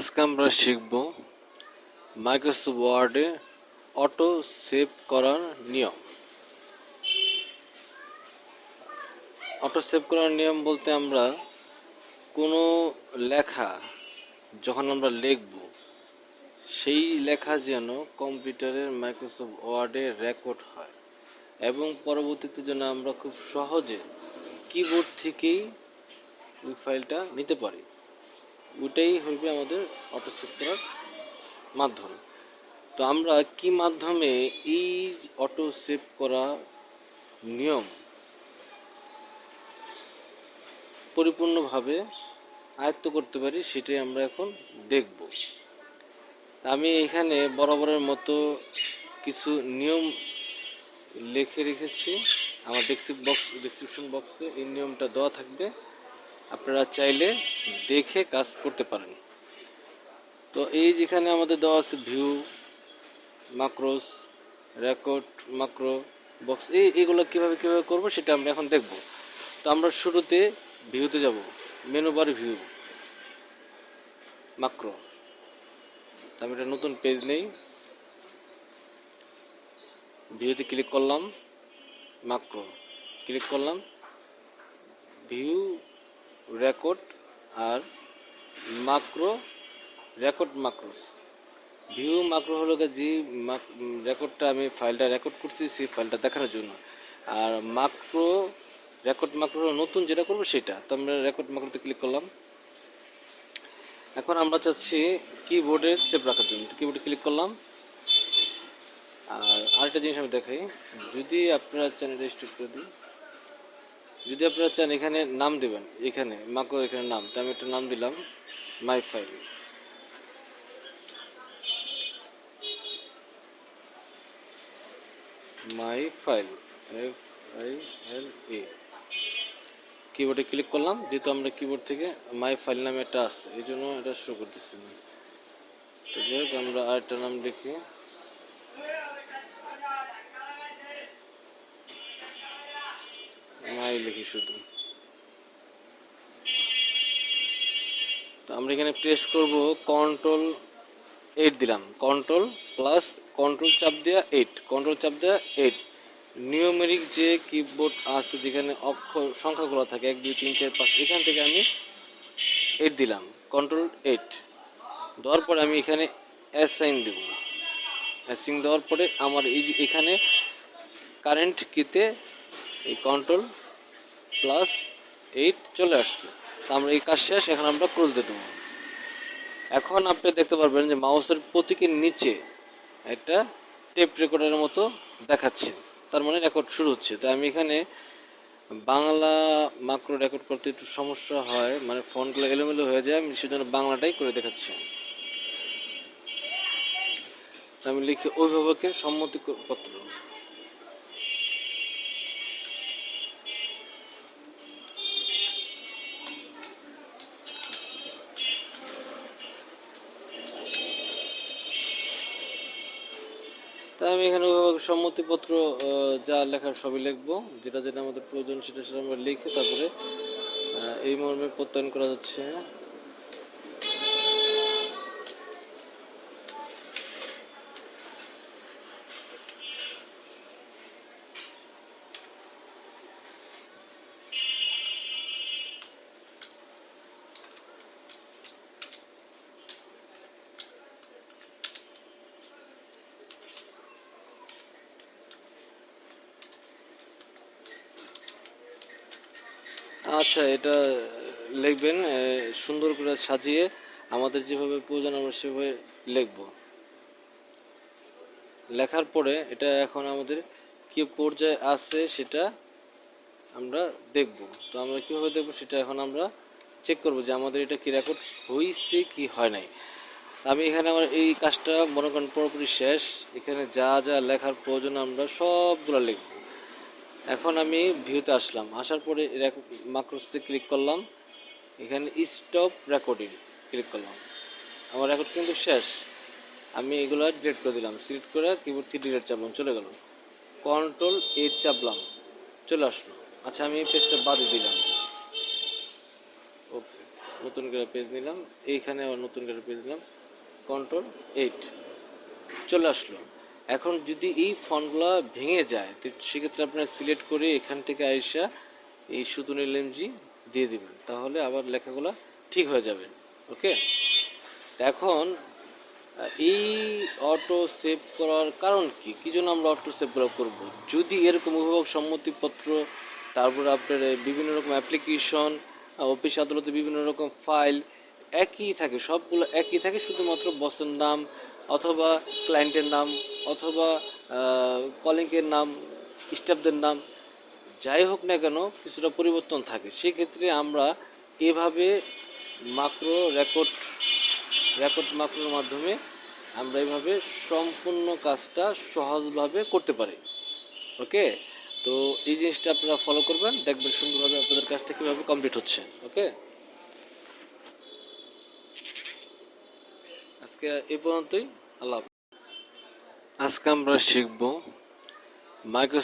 আজকে আমরা শিখব মাইক্রোসফট ওয়ার্ডে অটো সেভ করার নিয়ম। অটো সেভ করার নিয়ম বলতে আমরা কোনো লেখা যখন আমরা লিখব, সেই লেখা যেন কম্পিউটারের মাইক্রোসফট ওয়ার্ডে রেকর্ড হয় এবং পরবর্তীতে যেন আমরা খুব সহজে কিবোর্ড থেকেই ওই ফাইলটা নিতে পারি। ওইটাই হইবে আমাদের অটো সেভ করার মাধ্যম। তো আমরা কি মাধ্যমে এই অটো সেভ করা নিয়ম পরিপূর্ণভাবে আয়ত্ত করতে পারি সেটাই আমরা এখন দেখব। আমি এখানে বরাবরের মতো কিছু নিয়ম লিখে রেখেছি। আমার ডেসক্রিপ বক্স ডিসক্রিপশন বক্সে এই নিয়মটা দেওয়া থাকবে। আপনারা চাইলে দেখে কাজ করতে পারেন। তো এই যেখানে আমাদের দেওয়া আছে view macros record macro box এই এগুলো কীভাবে কীভাবে করব সেটা আমরা এখন দেখব। তো আমরা শুরুতে ভিউতে যাব মেনু বার ভিউ মাক্রো আমি একটা নতুন পেজ নেই। ভিউতে ক্লিক করলাম মাক্রো ক্লিক করলাম ভিউ রেকর্ড আর macro record macros view macro হলো যে রেকর্ডটা আমি ফাইলটা রেকর্ড করছি, সেই ফাইলটা দেখানোর জন্য। আর মাক্রো রেকর্ড মাক্রো নতুন যেটা করব সেটা। তো আমরা রেকর্ড মাক্রোতে ক্লিক করলাম। এখন আমরা চাচ্ছি কিবোর্ডে সেভ রাখার জন্য। তো কিবোর্ডে ক্লিক করলাম। আর আরেকটা জিনিস আমি দেখাই। যদি আপনারা চ্যানেল রেজিস্টার করে দিই যদি আপনারা চান, এখানে নাম দেবেন। এখানে, মাকো এখানে নাম। তো আমি একটা নাম দিলাম, my file. My file, F I L A. কিবোর্ডে ক্লিক করলাম, যেহেতু আমরা কিবোর্ড থেকে মাই ফাইল নামে একটা আছে, এই জন্য এটা শো করতেছি। না তো যাই হোক, আমরা আরেকটা নাম লিখি। মাই লিখি শুধু। তো আমরা এখানে প্রেস করব কন্ট্রোল এইট দিলাম। কন্ট্রোল প্লাস কন্ট্রোল চাপ দেওয়া এইট কন্ট্রোল চাপ দেওয়া এইট নিউমেরিক যে কিবোর্ড আছে যেখানে অক্ষর, সংখ্যাগুলো থাকে, এক, দুই, তিন, চার, পাঁচ, এখান থেকে আমি এইট দিলাম। কন্ট্রোল এইট দেওয়ার পরে আমি এখানে অ্যাসাইন দেব। অ্যাসাইন দেওয়ার পরে আমার এই যে এখানে কারেন্ট কিতে এই কন্ট্রোল প্লাস এইট চলে আসছে। তো আমরা এই কাজ শেষ, এখন আমরা ক্লোজ দিয়ে দেবো। এখন আপনি দেখতে পারবেন যে মাউসের প্রতীকের নিচে একটা টেপ রেকর্ডের মতো দেখাচ্ছে। তার মানে রেকর্ড শুরু হচ্ছে। তো আমি এখানে বাংলা মাক্রো রেকর্ড করতে একটু সমস্যা হয় মানে ফোনগুলো এলোমেলো হয়ে যায়, আমি সেজন্য বাংলাটাই করে দেখাচ্ছি। আমি লিখি অভিভাবকের সম্মতিপত্র। তাই আমি এখানে সম্মতিপত্র যা লেখার সবই লিখব। যেটা যেটা আমাদের প্রয়োজন সেটা সেটা আমরা লিখে তারপরে এই মর্মে প্রত্যয়ন করা যাচ্ছে। আচ্ছা এটা লিখবেন সুন্দর করে সাজিয়ে আমাদের যেভাবে প্রয়োজন আমরা সেভাবে লিখব। লেখার পরে এটা এখন আমাদের কি পর্যায়ে আছে সেটা আমরা দেখব। তো আমরা কীভাবে দেখব সেটা এখন আমরা চেক করব যে আমাদের এটা কি রেকর্ড হয়েছে কি হয় নাই। আমি এখানে আমার এই কাজটা মনে করেন পুরোপুরি শেষ। এখানে যা যা লেখার প্রয়োজন আমরা সবগুলো লিখব। এখন আমি ভিউতে আসলাম। আসার পরে মাক্রোসে ক্লিক করলাম। এখানে স্টপ রেকর্ডিং ক্লিক করলাম। আমার রেকর্ড কিন্তু শেষ। আমি এগুলো ডিলিট করে দিলাম। সিলেক্ট করে কিবোর্ড থেকে ডিলিট চাপলাম, চলে গেল। কন্ট্রোল এইট চাপলাম, চলে আসলো। আচ্ছা আমি পেজটা বাদে দিলাম। ওকে নতুন করে পেজ নিলাম। এইখানে আবার নতুন করে পেজ নিলাম। কন্ট্রোল এইট চলে আসলো। এখন যদি এই ফন্টগুলো ভেঙে যায়, তো সেক্ষেত্রে আপনার সিলেক্ট করে এখান থেকে আইসা এই সুতুনের লেমজি দিয়ে দিবেন। তাহলে আবার লেখাগুলো ঠিক হয়ে যাবে। ওকে? এখন, এই অটো সেভ করার কারণ কি? কি জন্য আমরা অটো সেভ করব? যদি এরকম অভিভাবক সম্মতিপত্র, তারপর আপনার বিভিন্ন রকম অ্যাপ্লিকেশন, অফিস আদালতে বিভিন্ন রকম ফাইল একই থাকে, সবগুলো একই থাকে, শুধুমাত্র বসের নাম অথবা ক্লায়েন্টের নাম, অথবা কলিংয়ের নাম স্টাফদের নাম, যাই হোক না কেন, কিছুটা পরিবর্তন থাকে। সেক্ষেত্রে আমরা এভাবে মাক্রো রেকর্ড রেকর্ড মাক্রোর মাধ্যমে আমরা এভাবে সম্পূর্ণ কাজটা সহজভাবে করতে পারি। ওকে তো এই জিনিসটা আপনারা ফলো করবেন, দেখবেন সুন্দরভাবে আপনাদের কাজটা কীভাবে কমপ্লিট হচ্ছে। ওকে আজকে এ পর্যন্তই। আল্লাহ আজকে আমরা শিখব মাইক্রো